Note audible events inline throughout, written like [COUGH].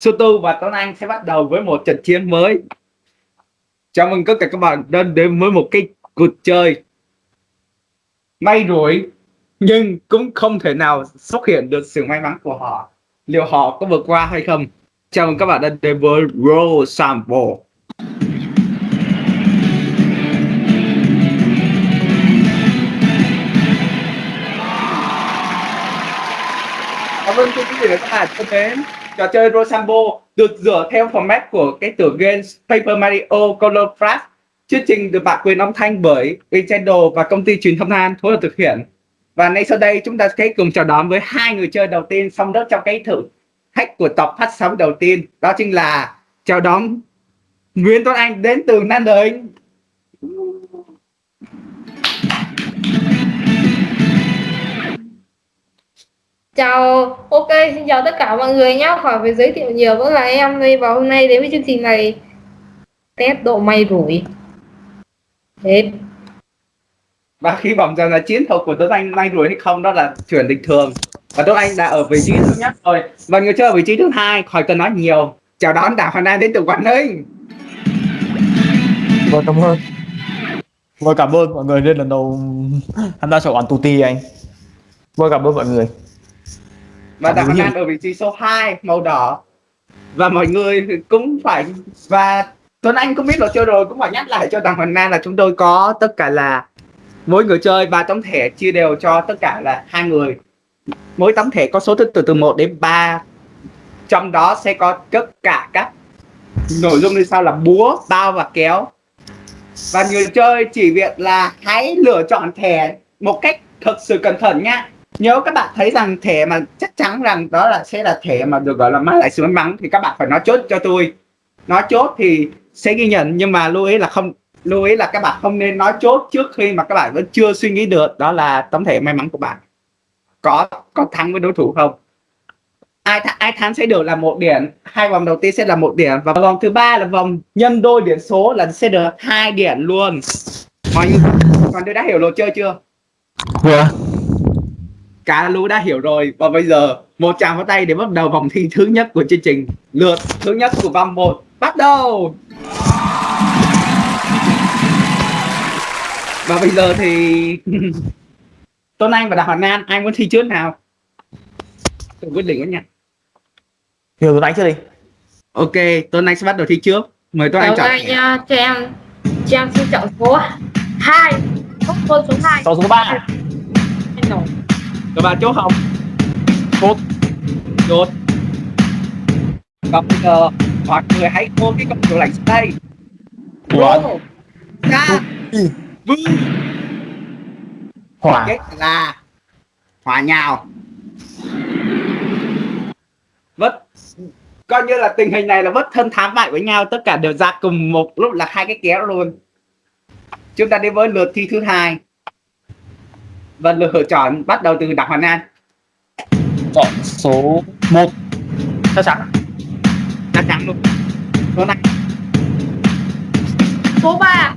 Soto và Tuấn Anh sẽ bắt đầu với một trận chiến mới. Chào mừng tất cả các bạn đến đến với một cái cuộc chơi may rủi, nhưng cũng không thể nào xuất hiện được sự may mắn của họ. Liệu họ có vượt qua hay không? Chào mừng các bạn đến đến với Roll Sample. Cảm ơn quý vị và các bạn thân mến. Trò chơi Rosambo được dựa theo format của cái tựa game Paper Mario Color Flash. Chương trình được bản quyền âm thanh bởi Nintendo và công ty truyền thông An phối hợp thực hiện. Và ngay sau đây chúng ta sẽ cùng chào đón với hai người chơi đầu tiên xong đất trong cái thử thách của tập phát sóng đầu tiên. Đó chính là chào đón Nguyễn Tuấn Anh đến từ Nam Định. Chào, ok, xin chào tất cả mọi người nhé. Khỏi phải giới thiệu nhiều vẫn là em đây và hôm nay đến với chương trình này test độ may rủi. Hết. Và khi vòng rằng là chiến thuật của Tuấn Anh may rủi hay không đó là chuyện bình thường. Và Tuấn Anh đã ở vị trí thứ nhất rồi. Và người chơi ở vị trí thứ hai khỏi cần nói nhiều. Chào đón Đào Hoàng An đến từ Quảng Ninh. Vâng, cảm ơn. Vâng, cảm ơn mọi người lên lần đầu tham gia chọn Tuti anh. Vâng, cảm ơn mọi người. Và Đặng. An ở vị trí số 2 màu đỏ. Và mọi người cũng phải và Tuấn Anh cũng biết luật chơi rồi cũng phải nhắc lại cho Đặng Hoàng An là chúng tôi có tất cả là mỗi người chơi ba tấm thẻ chia đều cho tất cả là hai người. Mỗi tấm thẻ có số thứ tự từ 1 đến 3 trong đó sẽ có tất cả các nội dung như sau là búa bao và kéo. Và người chơi chỉ việc là hãy lựa chọn thẻ một cách thực sự cẩn thận nhá nếu các bạn thấy rằng thẻ mà chắc chắn rằng đó là sẽ là thẻ mà được, gọi là mã lãi suất may mắn thì các bạn phải nói chốt cho tôi. Nói chốt thì sẽ ghi nhận, nhưng mà lưu ý là không, lưu ý là các bạn không nên nói chốt trước khi mà các bạn vẫn chưa suy nghĩ được đó là tấm thẻ may mắn của bạn. Có có thắng với đối thủ không? Ai th, ai thắng sẽ được là một điểm, hai vòng đầu tiên sẽ là một điểm và vòng thứ ba là vòng nhân đôi điểm số là sẽ được hai điểm luôn. Mọi người còn tôi đã hiểu luật chơi chưa? Yeah cả lũ đã hiểu rồi và bây giờ một tràng pháo tay để bắt đầu vòng thi thứ nhất của chương trình lượt thứ nhất của vòng 1 bắt đầu và bây giờ thì [LAUGHS] Tuấn Anh và Đào Hoàng An ai muốn thi trước nào tôi quyết định đó nha Hiểu rồi anh chưa đi? ok Tuấn Anh sẽ bắt đầu thi trước mời Tuấn Anh chọn đây nha, cho em cho em xin chọn số 2. Chốt luôn số 2. Sau số 3. Rồi. các bạn chốt không chốt. Chốt. Và bây giờ mọi người hãy ôm cái công cụ lạnh đây. Ủa? Rô, ra vương Hỏa. kết là hòa nhào. Vất. Coi như là tình hình này là vất thân thám bại với nhau. Tất cả đều ra cùng một lúc là hai cái kéo luôn. Chúng ta đi với lượt thi thứ hai và lượt lựa chọn bắt đầu từ đặng hoàn an Chọn số 1. Chắc chắn. chắc chắn luôn số này Số 3.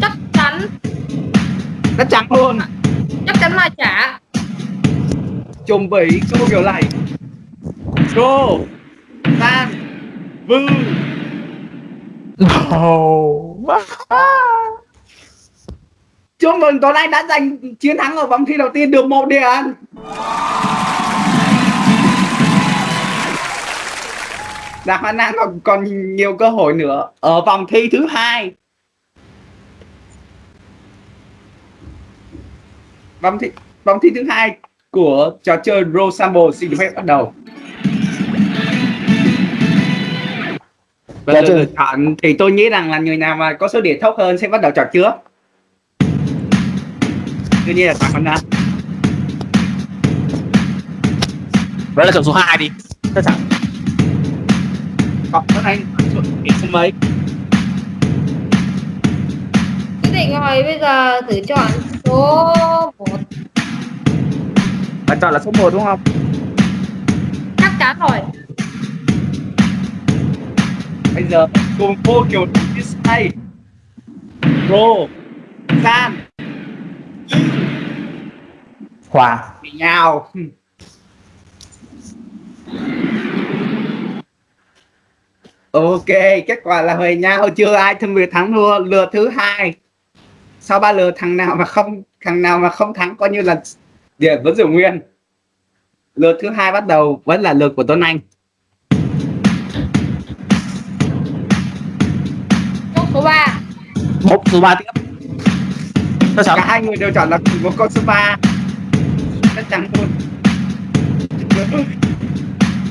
Chắc chắn, chắc chắn luôn chắc chắn là trả. chuẩn bị số kiểu này rô san vương Oh. Chúc mừng Tuấn Anh đã giành chiến thắng ở vòng thi đầu tiên được một điểm. Đặng Văn An còn còn nhiều cơ hội nữa ở vòng thi thứ hai. Vòng thi vòng thi thứ hai của trò chơi Rosambo xin được phép bắt đầu. Và Dạ, lựa chọn thì tôi nghĩ rằng là người nào mà có số điểm thấp hơn sẽ bắt đầu chọn trước đương nhiên là Đặng Văn An Vậy là chọn số 2 đi. Chắc chắn. còn Tuấn Anh điểm số mấy Quyết định rồi, bây giờ thử chọn số 1. bạn chọn là số 1 đúng không Chắc chắn rồi. bây giờ cùng vô kiểu display pro san Hỏa. bị nhào Ok, kết quả là về nhau chưa ai phân biệt thắng thua lượt thứ hai. Sau ba lượt thằng nào mà không thằng nào mà không thắng coi như là điểm vẫn giữ nguyên. Lượt thứ hai bắt đầu vẫn là lượt của Tuấn Anh. Chốt số 3 một số ba tiếp chắc chắn Cả hai người đều chọn là cùng một con số 3. Chắc chắn luôn.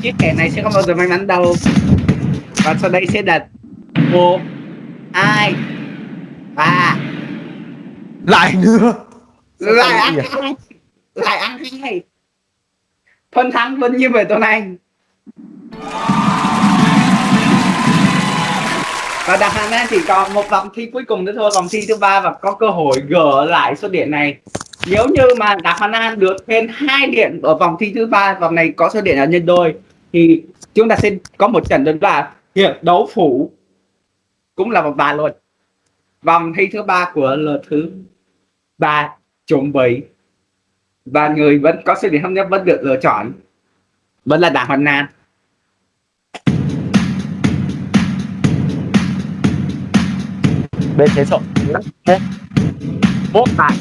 Chiếc kẻ này sẽ không bao giờ may mắn đâu. Và sau đây sẽ đặt một, hai, ba, lại nữa lại ăn à? hai lại ăn hai phân thắng vẫn như về tuần anh và đặt hàng An chỉ còn một vòng thi cuối cùng nữa thôi. Vòng thi thứ ba và có cơ hội gỡ lại số điểm này. Nếu như mà Đạc Hoàn An được thêm hai điểm ở vòng thi thứ ba, vòng này có số điểm là nhân đôi, thì chúng ta sẽ có một trận đấu là hiệp đấu phủ cũng là vòng ba luôn. Vòng thi thứ ba của lượt thứ ba chuẩn bị và người vẫn có số điểm thấp nhất vẫn được lựa chọn. Vẫn là Đảng Hoàn An bên thế sổ một một tại.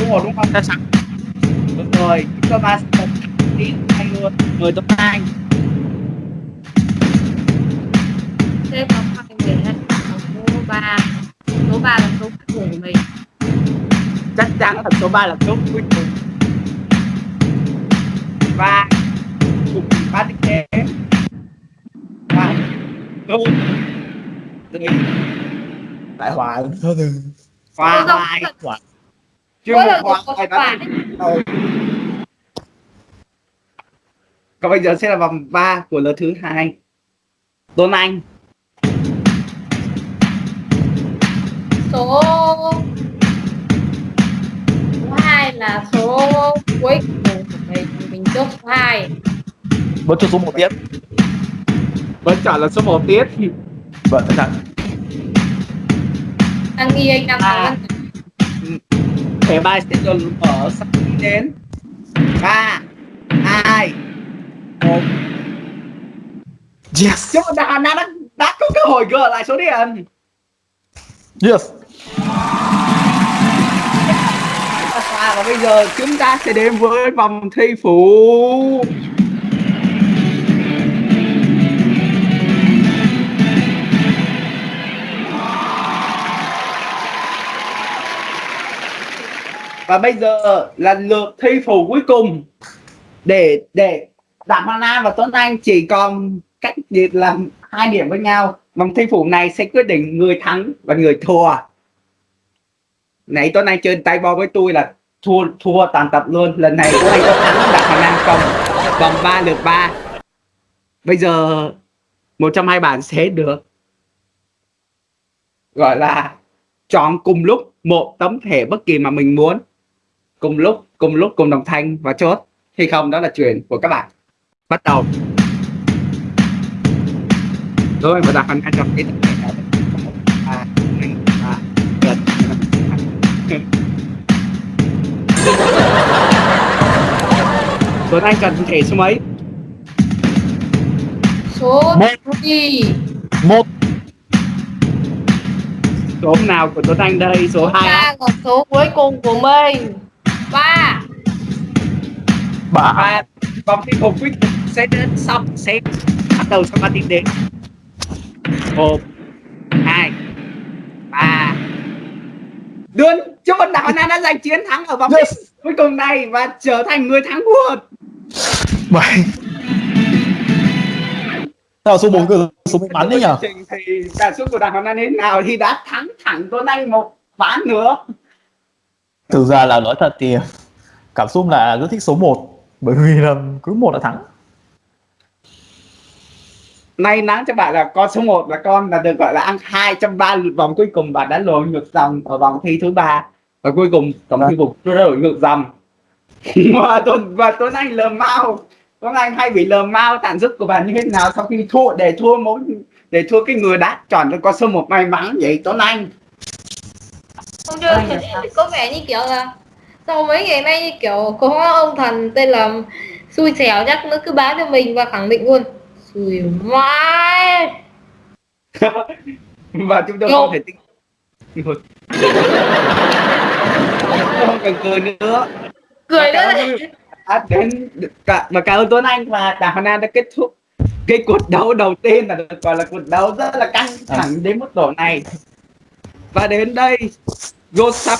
Đúng rồi đúng không? Chắc chắn đúng rồi chúng ta ba sẽ đi hai luôn. Mời Tuấn Anh Thế có hai người hay số 3 Số 3 là số cuối cùng của mình. Chắc chắn là số 3 là số cuối cùng. Và cùng ba tiếp theo và đúng rồi lại hòa thôi đừng hòa Mỗi một lần hòa quả đã còn bây giờ sẽ là vòng 3 của lượt thứ hai. Tuấn Anh số số 2 là số cuối cùng của mình. Mình chốt số 2 vẫn cho số một tiếp. Vẫn chọn là số 1 tiếp vâng chắc chắn đang nghi anh đang À. nói thẻ bài sẽ dồn ở sau khi đến. Ba hai một. Yes. Chúng ta đã, đã, đã có cơ hội gỡ lại số điểm. Yes. Và bây giờ chúng ta sẽ đến với vòng thi phụ và bây giờ là lượt thi phụ cuối cùng để để Đặng mana Nam và Tuấn Anh chỉ còn cách biệt là hai điểm với nhau. Vòng thi phụ này sẽ quyết định người thắng và người thua. Nãy Tuấn Anh chơi tay bo với tôi là thua thua tàn tập luôn. Lần này Tuấn Anh có thắng Đặng Hoa Nam không vòng 3 lượt 3 bây giờ một trong hai bạn sẽ được, gọi là, chọn cùng lúc một tấm thẻ bất kỳ mà mình muốn cùng lúc cùng lúc cùng đồng thanh và chốt. Hay không đó là chuyện của các bạn. Bắt đầu. Rồi và đặt hành hai trong cái gần, năm, [LAUGHS] Tuấn Anh cần thẻ số mấy? số một. đi một. Số nào của Tuấn Anh đây? Số 2 ba là số cuối cùng của mình ba. Ba. Và vòng thi phục quyết định sẽ đến xong sẽ bắt đầu sau ba tiếng đến. Một hai. Ba. Đường cho con đảo Nam đã giành chiến thắng ở vòng Yes. thi cuối cùng này và trở thành người thắng cuộc bảy. Sao là số 4 cơ số may mắn đấy trình thì cảm xúc của đảng Nam thế nào thì đã thắng thẳng Tuấn Anh một ván nữa Thực ra là nói thật thì cảm xúc là rất thích số 1 bởi vì là cứ một là thắng. May mắn cho bạn là con số 1 là con là được gọi là ăn hai trong ba vòng cuối cùng. Bạn đã lội ngược dòng ở vòng thi thứ ba. Và cuối cùng tổng thi phục tôi đã lội ngược dòng. [LAUGHS] Và tuần và tuấn anh lờ mau tuấn anh hay bị lờ mau tàn sức của bạn như thế nào sau khi thua để thua mỗi để thua cái người đã chọn cho con số một may mắn vậy tuấn anh không chưa có vẻ như kiểu là sau mấy ngày nay như kiểu có ông thần tên là xui xẻo chắc nó cứ báo cho mình và khẳng định luôn. Xui mãi. [LAUGHS] Và chúng tôi không thể tin. Không cần cười nữa. Cười nữa à, đến cả mà cảm ơn Tuấn Anh và Đảng Hà Nam đã kết thúc cái cuộc đấu đầu tiên là được gọi là cuộc đấu rất là căng thẳng đến mức độ này. Và đến đây Go Sub